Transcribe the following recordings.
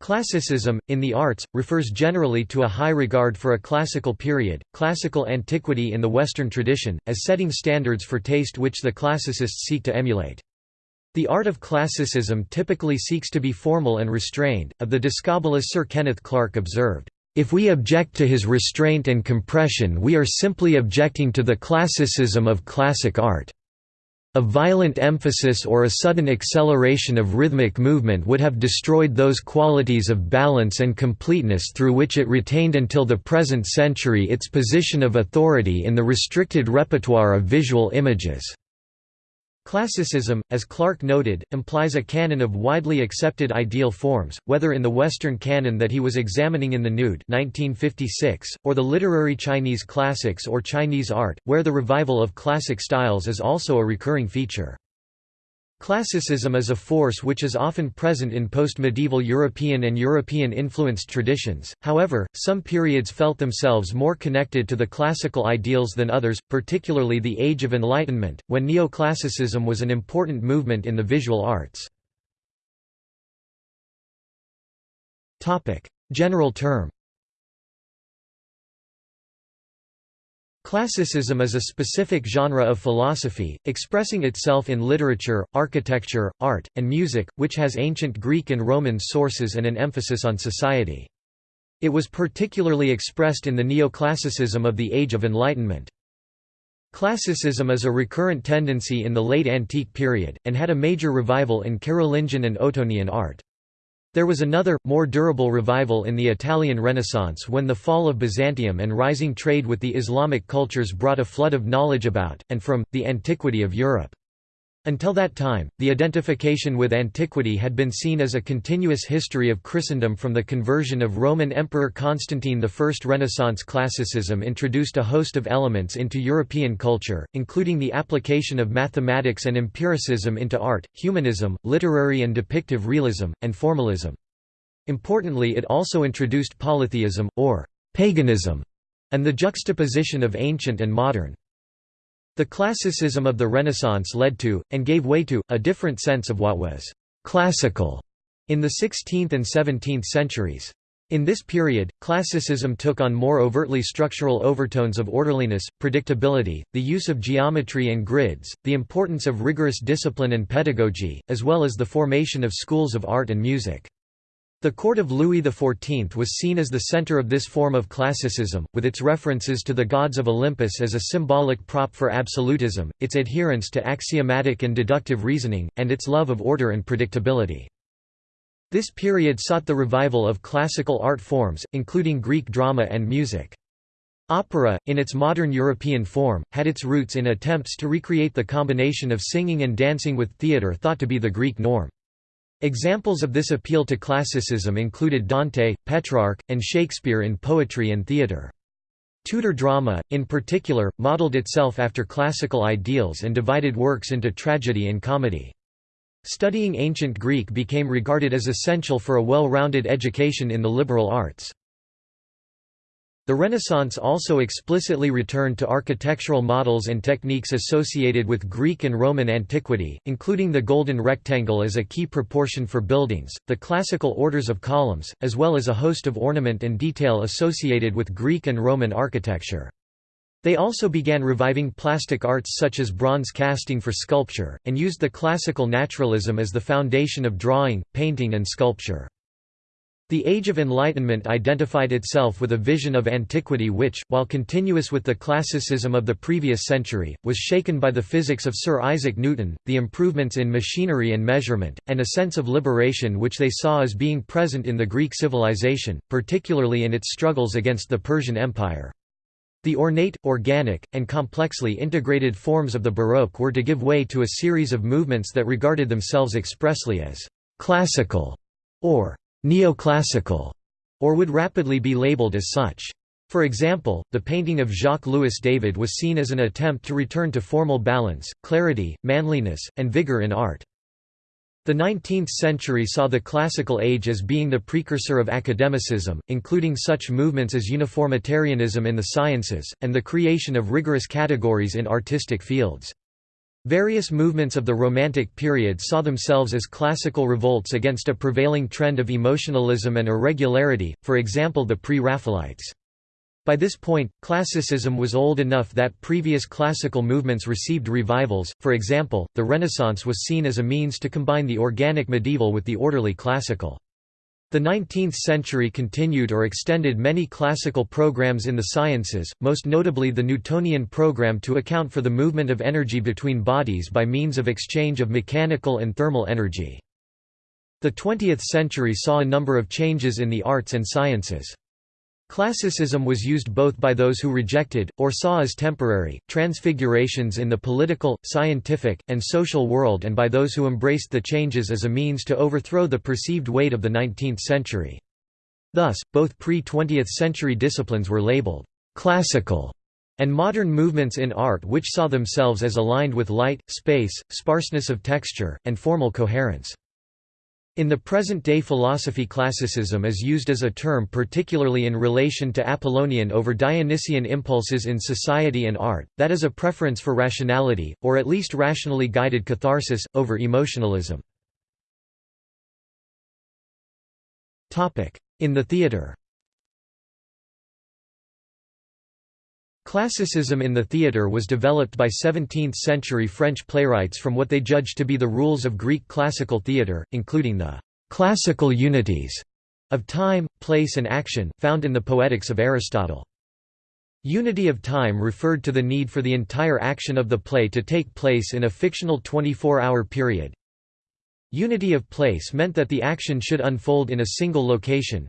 Classicism, in the arts, refers generally to a high regard for a classical period, classical antiquity in the Western tradition, as setting standards for taste which the classicists seek to emulate. The art of classicism typically seeks to be formal and restrained. Of the Discobolus Sir Kenneth Clark observed, If we object to his restraint and compression we are simply objecting to the classicism of classic art. A violent emphasis or a sudden acceleration of rhythmic movement would have destroyed those qualities of balance and completeness through which it retained until the present century its position of authority in the restricted repertoire of visual images. Classicism, as Clark noted, implies a canon of widely accepted ideal forms, whether in the Western canon that he was examining in The Nude 1956, or the literary Chinese classics or Chinese art, where the revival of classic styles is also a recurring feature. Classicism is a force which is often present in post-medieval European and European-influenced traditions, however, some periods felt themselves more connected to the classical ideals than others, particularly the Age of Enlightenment, when neoclassicism was an important movement in the visual arts. General term Classicism is a specific genre of philosophy, expressing itself in literature, architecture, art, and music, which has ancient Greek and Roman sources and an emphasis on society. It was particularly expressed in the neoclassicism of the Age of Enlightenment. Classicism is a recurrent tendency in the late antique period, and had a major revival in Carolingian and Ottonian art. There was another, more durable revival in the Italian Renaissance when the fall of Byzantium and rising trade with the Islamic cultures brought a flood of knowledge about, and from, the antiquity of Europe. Until that time, the identification with antiquity had been seen as a continuous history of Christendom from the conversion of Roman Emperor Constantine I. Renaissance classicism introduced a host of elements into European culture, including the application of mathematics and empiricism into art, humanism, literary and depictive realism, and formalism. Importantly it also introduced polytheism, or paganism, and the juxtaposition of ancient and modern. The classicism of the Renaissance led to, and gave way to, a different sense of what was «classical» in the 16th and 17th centuries. In this period, classicism took on more overtly structural overtones of orderliness, predictability, the use of geometry and grids, the importance of rigorous discipline and pedagogy, as well as the formation of schools of art and music. The court of Louis XIV was seen as the center of this form of classicism, with its references to the gods of Olympus as a symbolic prop for absolutism, its adherence to axiomatic and deductive reasoning, and its love of order and predictability. This period sought the revival of classical art forms, including Greek drama and music. Opera, in its modern European form, had its roots in attempts to recreate the combination of singing and dancing with theatre thought to be the Greek norm. Examples of this appeal to classicism included Dante, Petrarch, and Shakespeare in poetry and theatre. Tudor drama, in particular, modelled itself after classical ideals and divided works into tragedy and comedy. Studying ancient Greek became regarded as essential for a well-rounded education in the liberal arts. The Renaissance also explicitly returned to architectural models and techniques associated with Greek and Roman antiquity, including the golden rectangle as a key proportion for buildings, the classical orders of columns, as well as a host of ornament and detail associated with Greek and Roman architecture. They also began reviving plastic arts such as bronze casting for sculpture, and used the classical naturalism as the foundation of drawing, painting and sculpture. The Age of Enlightenment identified itself with a vision of antiquity which, while continuous with the classicism of the previous century, was shaken by the physics of Sir Isaac Newton, the improvements in machinery and measurement, and a sense of liberation which they saw as being present in the Greek civilization, particularly in its struggles against the Persian Empire. The ornate, organic, and complexly integrated forms of the Baroque were to give way to a series of movements that regarded themselves expressly as «classical» or neoclassical, or would rapidly be labeled as such. For example, the painting of Jacques-Louis David was seen as an attempt to return to formal balance, clarity, manliness, and vigor in art. The 19th century saw the classical age as being the precursor of academicism, including such movements as uniformitarianism in the sciences, and the creation of rigorous categories in artistic fields. Various movements of the Romantic period saw themselves as classical revolts against a prevailing trend of emotionalism and irregularity, for example the Pre-Raphaelites. By this point, classicism was old enough that previous classical movements received revivals, for example, the Renaissance was seen as a means to combine the organic medieval with the orderly classical. The 19th century continued or extended many classical programs in the sciences, most notably the Newtonian program to account for the movement of energy between bodies by means of exchange of mechanical and thermal energy. The 20th century saw a number of changes in the arts and sciences. Classicism was used both by those who rejected, or saw as temporary, transfigurations in the political, scientific, and social world and by those who embraced the changes as a means to overthrow the perceived weight of the 19th century. Thus, both pre-20th century disciplines were labeled «classical» and modern movements in art which saw themselves as aligned with light, space, sparseness of texture, and formal coherence. In the present-day philosophy classicism is used as a term particularly in relation to Apollonian over Dionysian impulses in society and art, that is a preference for rationality, or at least rationally guided catharsis, over emotionalism. In the theatre Classicism in the theatre was developed by 17th-century French playwrights from what they judged to be the rules of Greek classical theatre, including the «classical unities» of time, place and action, found in the Poetics of Aristotle. Unity of time referred to the need for the entire action of the play to take place in a fictional 24-hour period. Unity of place meant that the action should unfold in a single location,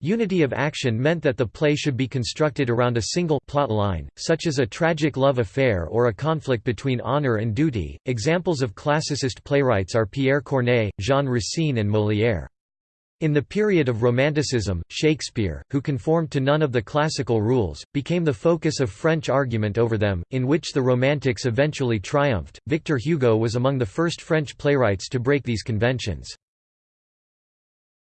Unity of action meant that the play should be constructed around a single plot line, such as a tragic love affair or a conflict between honor and duty. Examples of classicist playwrights are Pierre Corneille, Jean Racine, and Molière. In the period of Romanticism, Shakespeare, who conformed to none of the classical rules, became the focus of French argument over them, in which the Romantics eventually triumphed. Victor Hugo was among the first French playwrights to break these conventions.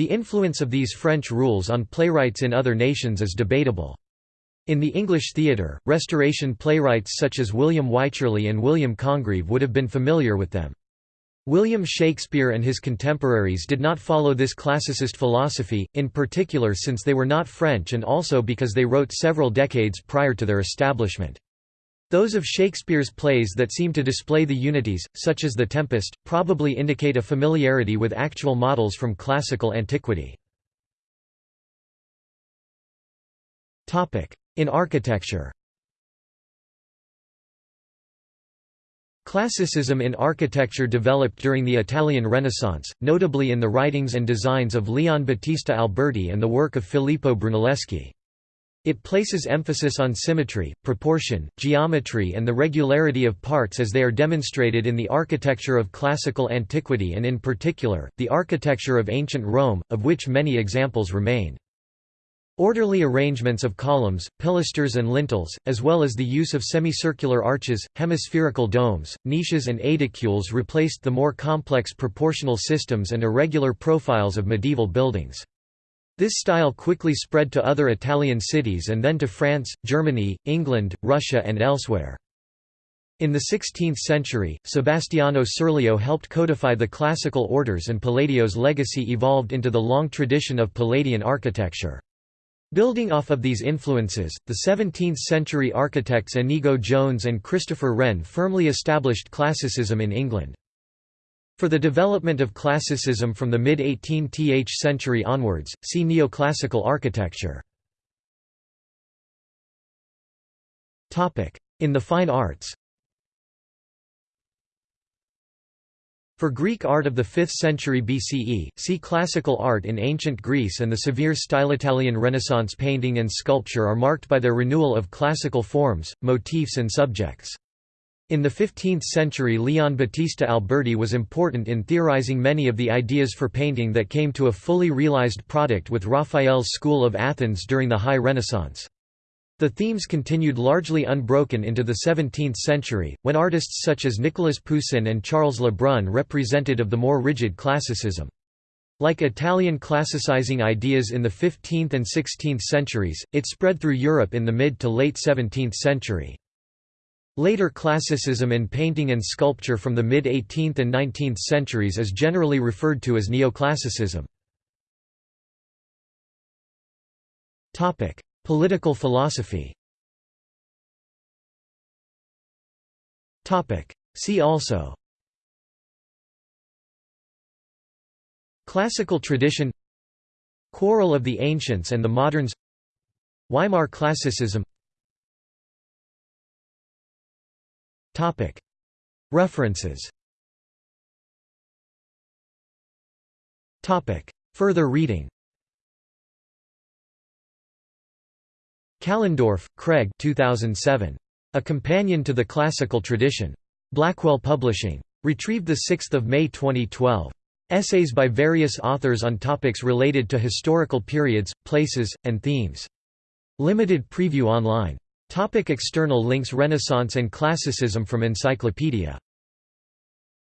The influence of these French rules on playwrights in other nations is debatable. In the English theatre, Restoration playwrights such as William Wycherley and William Congreve would have been familiar with them. William Shakespeare and his contemporaries did not follow this classicist philosophy, in particular since they were not French and also because they wrote several decades prior to their establishment. Those of Shakespeare's plays that seem to display the unities, such as The Tempest, probably indicate a familiarity with actual models from classical antiquity. In architecture Classicism in architecture developed during the Italian Renaissance, notably in the writings and designs of Leon Battista Alberti and the work of Filippo Brunelleschi. It places emphasis on symmetry, proportion, geometry and the regularity of parts as they are demonstrated in the architecture of classical antiquity and in particular, the architecture of ancient Rome, of which many examples remain. Orderly arrangements of columns, pilasters and lintels, as well as the use of semicircular arches, hemispherical domes, niches and aedicules replaced the more complex proportional systems and irregular profiles of medieval buildings. This style quickly spread to other Italian cities and then to France, Germany, England, Russia and elsewhere. In the 16th century, Sebastiano Serlio helped codify the classical orders and Palladio's legacy evolved into the long tradition of Palladian architecture. Building off of these influences, the 17th-century architects Inigo Jones and Christopher Wren firmly established classicism in England. For the development of classicism from the mid-18th century onwards, see neoclassical architecture. In the fine arts For Greek art of the 5th century BCE, see Classical art in ancient Greece and the severe style Italian Renaissance painting and sculpture are marked by their renewal of classical forms, motifs and subjects. In the 15th century Leon Battista Alberti was important in theorizing many of the ideas for painting that came to a fully realized product with Raphael's school of Athens during the High Renaissance. The themes continued largely unbroken into the 17th century, when artists such as Nicolas Poussin and Charles Le Brun represented of the more rigid classicism. Like Italian classicizing ideas in the 15th and 16th centuries, it spread through Europe in the mid to late 17th century. Later classicism in painting and sculpture from the mid-18th and 19th centuries is generally referred to as neoclassicism. Political philosophy. See also. Classical tradition. Quarrel of the Ancients and the Moderns. Weimar Classicism References Further reading Kallendorf, Craig 2007. A Companion to the Classical Tradition. Blackwell Publishing. Retrieved 6 May 2012. Essays by various authors on topics related to historical periods, places, and themes. Limited preview online. Topic external links Renaissance and Classicism from Encyclopedia